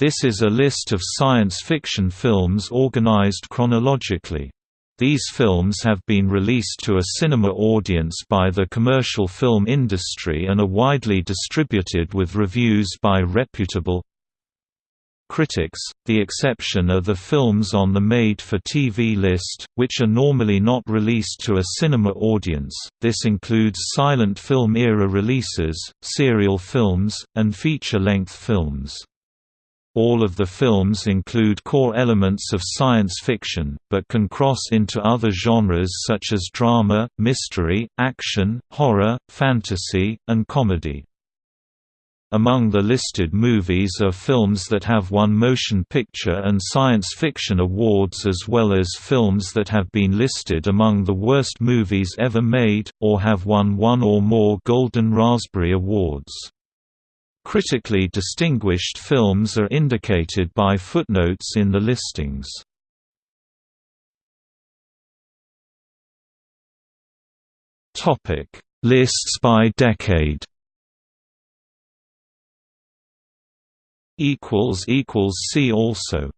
This is a list of science fiction films organized chronologically. These films have been released to a cinema audience by the commercial film industry and are widely distributed with reviews by reputable critics. The exception are the films on the made-for-TV list, which are normally not released to a cinema audience. This includes silent film era releases, serial films, and feature-length films. All of the films include core elements of science fiction, but can cross into other genres such as drama, mystery, action, horror, fantasy, and comedy. Among the listed movies are films that have won motion picture and science fiction awards as well as films that have been listed among the worst movies ever made, or have won one or more Golden Raspberry Awards. Critically distinguished films are indicated by footnotes in the listings. Lists by decade See also